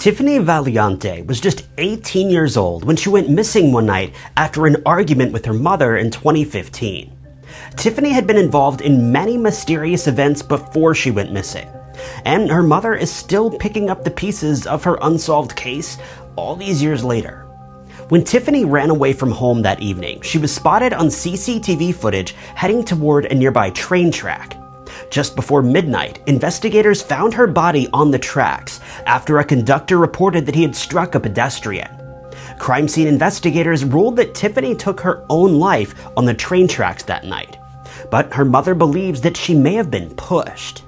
Tiffany Valiante was just 18 years old when she went missing one night after an argument with her mother in 2015. Tiffany had been involved in many mysterious events before she went missing, and her mother is still picking up the pieces of her unsolved case all these years later. When Tiffany ran away from home that evening, she was spotted on CCTV footage heading toward a nearby train track. Just before midnight, investigators found her body on the tracks after a conductor reported that he had struck a pedestrian. Crime scene investigators ruled that Tiffany took her own life on the train tracks that night, but her mother believes that she may have been pushed.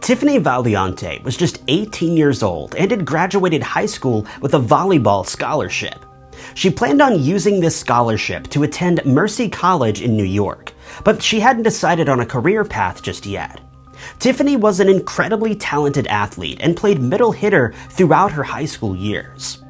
Tiffany Valiante was just 18 years old and had graduated high school with a volleyball scholarship. She planned on using this scholarship to attend Mercy College in New York, but she hadn't decided on a career path just yet. Tiffany was an incredibly talented athlete and played middle hitter throughout her high school years.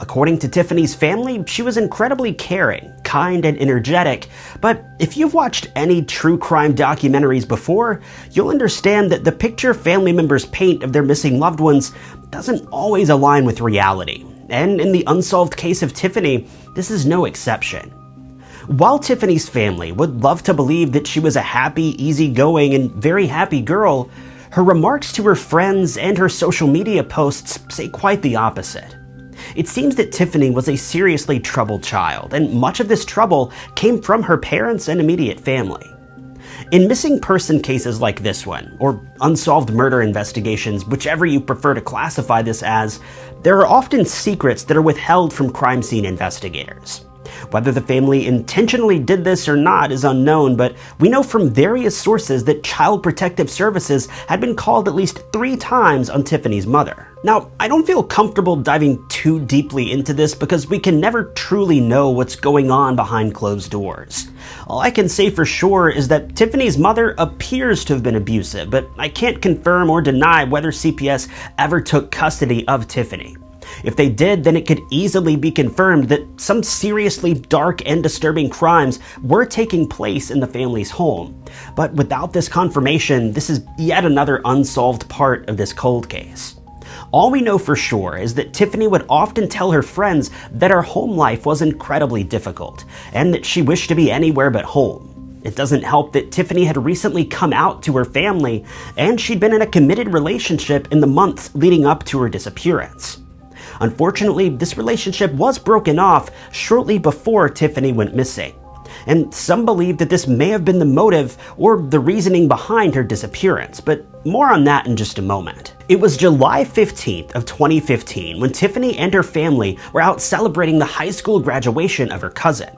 According to Tiffany's family, she was incredibly caring, kind, and energetic, but if you've watched any true crime documentaries before, you'll understand that the picture family members paint of their missing loved ones doesn't always align with reality and in the unsolved case of Tiffany, this is no exception. While Tiffany's family would love to believe that she was a happy, easygoing, and very happy girl, her remarks to her friends and her social media posts say quite the opposite. It seems that Tiffany was a seriously troubled child, and much of this trouble came from her parents and immediate family. In missing person cases like this one, or unsolved murder investigations, whichever you prefer to classify this as, there are often secrets that are withheld from crime scene investigators. Whether the family intentionally did this or not is unknown, but we know from various sources that Child Protective Services had been called at least three times on Tiffany's mother. Now, I don't feel comfortable diving too deeply into this because we can never truly know what's going on behind closed doors. All I can say for sure is that Tiffany's mother appears to have been abusive, but I can't confirm or deny whether CPS ever took custody of Tiffany. If they did, then it could easily be confirmed that some seriously dark and disturbing crimes were taking place in the family's home. But without this confirmation, this is yet another unsolved part of this cold case. All we know for sure is that Tiffany would often tell her friends that her home life was incredibly difficult, and that she wished to be anywhere but home. It doesn't help that Tiffany had recently come out to her family, and she'd been in a committed relationship in the months leading up to her disappearance. Unfortunately, this relationship was broken off shortly before Tiffany went missing. And some believe that this may have been the motive or the reasoning behind her disappearance, but more on that in just a moment. It was July 15th of 2015 when Tiffany and her family were out celebrating the high school graduation of her cousin.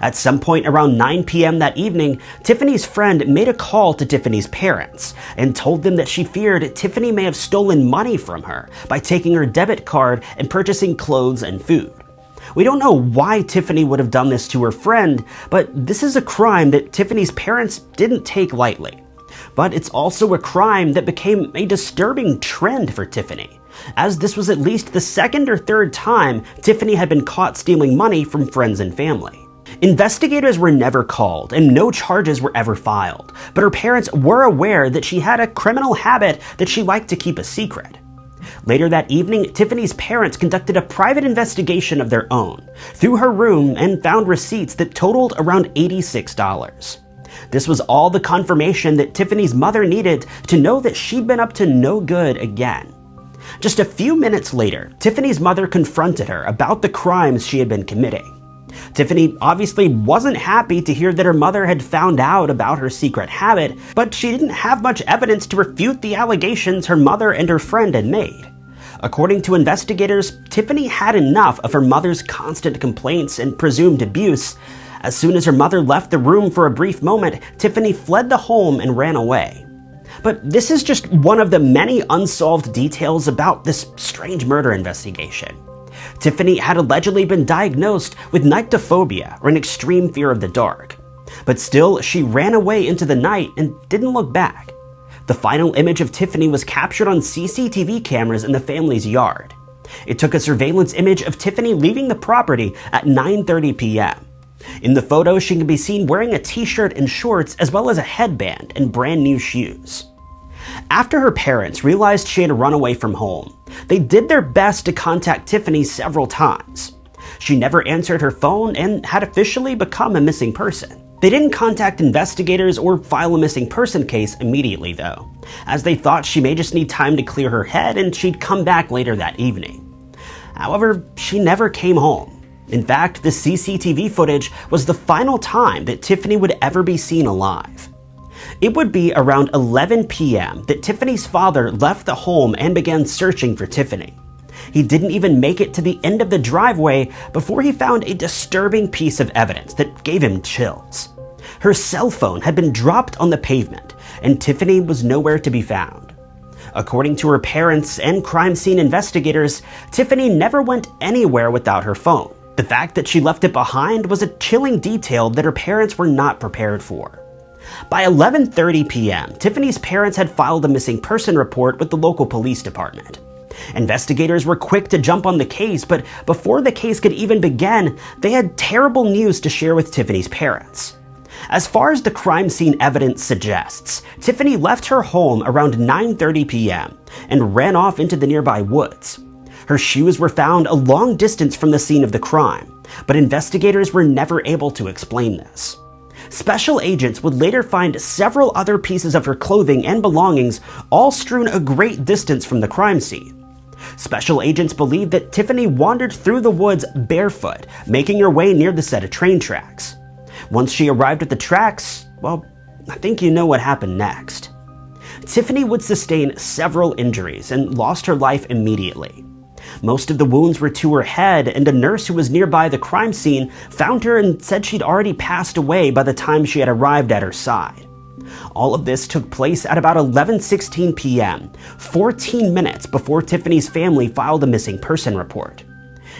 At some point around 9 p.m. that evening, Tiffany's friend made a call to Tiffany's parents and told them that she feared Tiffany may have stolen money from her by taking her debit card and purchasing clothes and food. We don't know why Tiffany would have done this to her friend, but this is a crime that Tiffany's parents didn't take lightly. But it's also a crime that became a disturbing trend for Tiffany, as this was at least the second or third time Tiffany had been caught stealing money from friends and family. Investigators were never called and no charges were ever filed, but her parents were aware that she had a criminal habit that she liked to keep a secret. Later that evening, Tiffany's parents conducted a private investigation of their own through her room and found receipts that totaled around $86. This was all the confirmation that Tiffany's mother needed to know that she'd been up to no good again. Just a few minutes later, Tiffany's mother confronted her about the crimes she had been committing. Tiffany obviously wasn't happy to hear that her mother had found out about her secret habit, but she didn't have much evidence to refute the allegations her mother and her friend had made. According to investigators, Tiffany had enough of her mother's constant complaints and presumed abuse. As soon as her mother left the room for a brief moment, Tiffany fled the home and ran away. But this is just one of the many unsolved details about this strange murder investigation. Tiffany had allegedly been diagnosed with nyctophobia, or an extreme fear of the dark. But still, she ran away into the night and didn't look back. The final image of Tiffany was captured on CCTV cameras in the family's yard. It took a surveillance image of Tiffany leaving the property at 9.30 p.m. In the photo, she can be seen wearing a t-shirt and shorts as well as a headband and brand new shoes. After her parents realized she had run away from home, they did their best to contact Tiffany several times. She never answered her phone and had officially become a missing person. They didn't contact investigators or file a missing person case immediately, though, as they thought she may just need time to clear her head and she'd come back later that evening. However, she never came home. In fact, the CCTV footage was the final time that Tiffany would ever be seen alive. It would be around 11 p.m. that Tiffany's father left the home and began searching for Tiffany. He didn't even make it to the end of the driveway before he found a disturbing piece of evidence that gave him chills. Her cell phone had been dropped on the pavement, and Tiffany was nowhere to be found. According to her parents and crime scene investigators, Tiffany never went anywhere without her phone. The fact that she left it behind was a chilling detail that her parents were not prepared for. By 11:30 p.m., Tiffany's parents had filed a missing person report with the local police department. Investigators were quick to jump on the case, but before the case could even begin, they had terrible news to share with Tiffany's parents. As far as the crime scene evidence suggests, Tiffany left her home around 9:30 p.m. and ran off into the nearby woods. Her shoes were found a long distance from the scene of the crime, but investigators were never able to explain this. Special agents would later find several other pieces of her clothing and belongings all strewn a great distance from the crime scene. Special agents believe that Tiffany wandered through the woods barefoot, making her way near the set of train tracks. Once she arrived at the tracks, well, I think you know what happened next. Tiffany would sustain several injuries and lost her life immediately. Most of the wounds were to her head, and a nurse who was nearby the crime scene found her and said she'd already passed away by the time she had arrived at her side. All of this took place at about 11:16 p.m., 14 minutes before Tiffany's family filed a missing person report.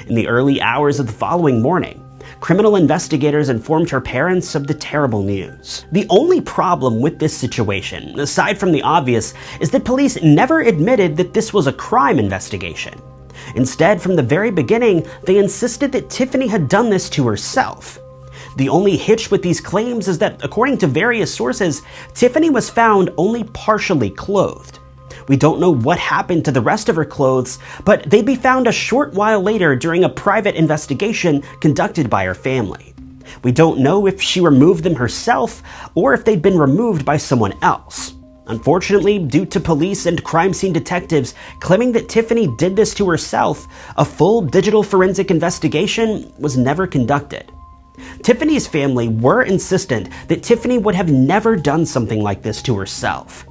In the early hours of the following morning, criminal investigators informed her parents of the terrible news. The only problem with this situation, aside from the obvious, is that police never admitted that this was a crime investigation. Instead, from the very beginning, they insisted that Tiffany had done this to herself. The only hitch with these claims is that, according to various sources, Tiffany was found only partially clothed. We don't know what happened to the rest of her clothes, but they'd be found a short while later during a private investigation conducted by her family. We don't know if she removed them herself or if they'd been removed by someone else. Unfortunately, due to police and crime scene detectives claiming that Tiffany did this to herself, a full digital forensic investigation was never conducted. Tiffany's family were insistent that Tiffany would have never done something like this to herself.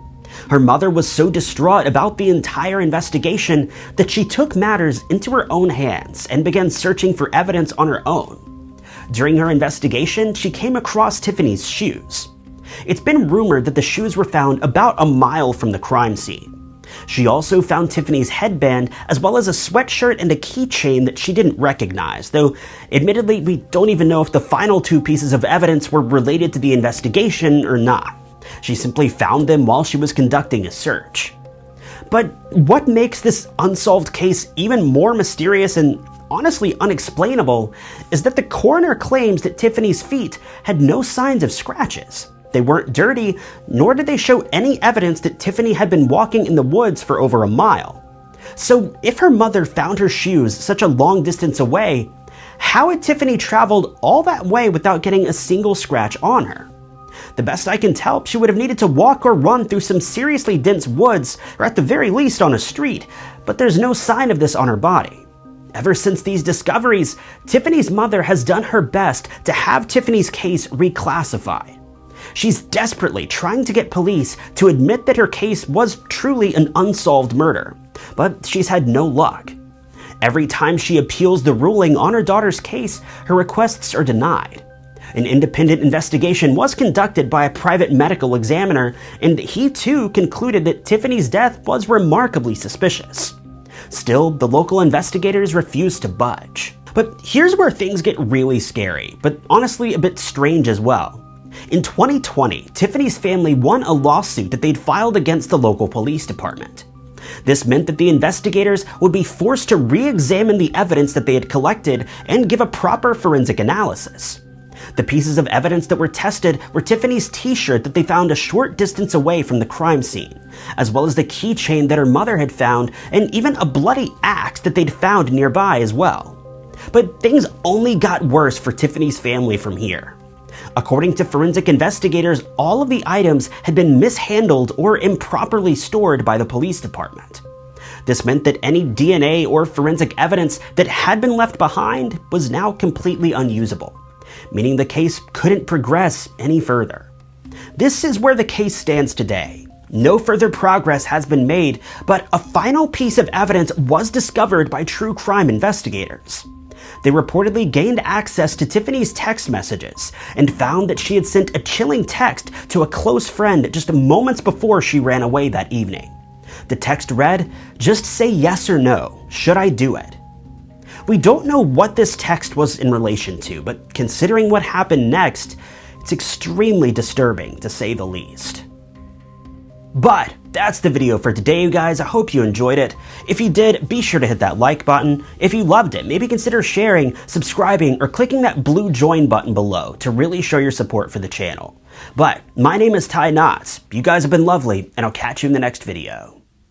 Her mother was so distraught about the entire investigation that she took matters into her own hands and began searching for evidence on her own. During her investigation, she came across Tiffany's shoes. It's been rumored that the shoes were found about a mile from the crime scene. She also found Tiffany's headband as well as a sweatshirt and a keychain that she didn't recognize, though admittedly we don't even know if the final two pieces of evidence were related to the investigation or not. She simply found them while she was conducting a search. But what makes this unsolved case even more mysterious and honestly unexplainable is that the coroner claims that Tiffany's feet had no signs of scratches. They weren't dirty, nor did they show any evidence that Tiffany had been walking in the woods for over a mile. So, if her mother found her shoes such a long distance away, how had Tiffany traveled all that way without getting a single scratch on her? The best I can tell, she would have needed to walk or run through some seriously dense woods, or at the very least on a street, but there's no sign of this on her body. Ever since these discoveries, Tiffany's mother has done her best to have Tiffany's case reclassified. She's desperately trying to get police to admit that her case was truly an unsolved murder, but she's had no luck. Every time she appeals the ruling on her daughter's case, her requests are denied. An independent investigation was conducted by a private medical examiner, and he too concluded that Tiffany's death was remarkably suspicious. Still, the local investigators refused to budge. But here's where things get really scary, but honestly a bit strange as well. In 2020, Tiffany's family won a lawsuit that they'd filed against the local police department. This meant that the investigators would be forced to re examine the evidence that they had collected and give a proper forensic analysis. The pieces of evidence that were tested were Tiffany's t-shirt that they found a short distance away from the crime scene, as well as the keychain that her mother had found, and even a bloody axe that they'd found nearby as well. But things only got worse for Tiffany's family from here. According to forensic investigators, all of the items had been mishandled or improperly stored by the police department. This meant that any DNA or forensic evidence that had been left behind was now completely unusable, meaning the case couldn't progress any further. This is where the case stands today. No further progress has been made, but a final piece of evidence was discovered by true crime investigators. They reportedly gained access to Tiffany's text messages and found that she had sent a chilling text to a close friend just moments before she ran away that evening. The text read, Just say yes or no. Should I do it? We don't know what this text was in relation to, but considering what happened next, it's extremely disturbing to say the least. But that's the video for today, you guys. I hope you enjoyed it. If you did, be sure to hit that like button. If you loved it, maybe consider sharing, subscribing, or clicking that blue join button below to really show your support for the channel. But my name is Ty Knotts. You guys have been lovely, and I'll catch you in the next video.